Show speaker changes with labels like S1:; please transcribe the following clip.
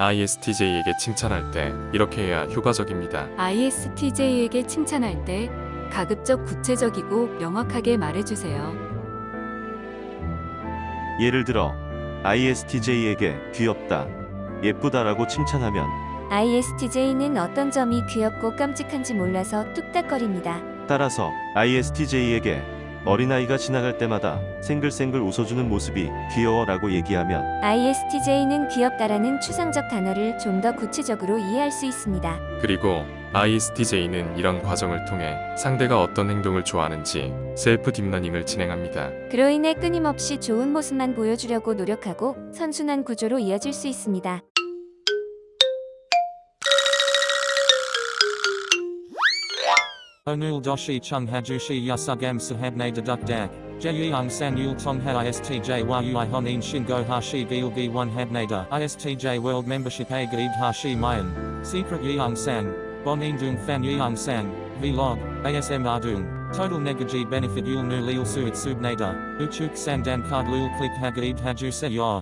S1: ISTJ에게 칭찬할 때 이렇게 해야 효과적입니다.
S2: ISTJ에게 칭찬할 때 가급적 구체적이고 명확하게 말해주세요.
S3: 예를 들어 ISTJ에게 귀엽다, 예쁘다라고 칭찬하면
S4: ISTJ는 어떤 점이 귀엽고 깜찍한지 몰라서 뚝딱거립니다.
S3: 따라서 ISTJ에게 어린아이가 지나갈 때마다 생글생글 웃어주는 모습이 귀여워 라고 얘기하면
S4: ISTJ는 귀엽다라는 추상적 단어를 좀 더 구체적으로 이해할 수 있습니다.
S1: 그리고 ISTJ는 이런 과정을 통해 상대가 어떤 행동을 좋아하는지 셀프 deep learning을 진행합니다.
S4: 그로 인해 끊임없이 좋은 모습만 보여주려고 노력하고 선순환 구조로 이어질 수 있습니다.
S5: 오늘도 시청해 주셔서 감사합니다 deduk dak. Jeyung san yul tong ha istj yui honin shingo hashi gilgi one habnada. Istj world membership a gaid hashi mayan. Secret yeung san. Bonin dung fan yeung san. Vlog. ASM ardung. Total negaji benefit yul nu lil suit subnada. Uchuk sandan card lul click hagaid haju se yor.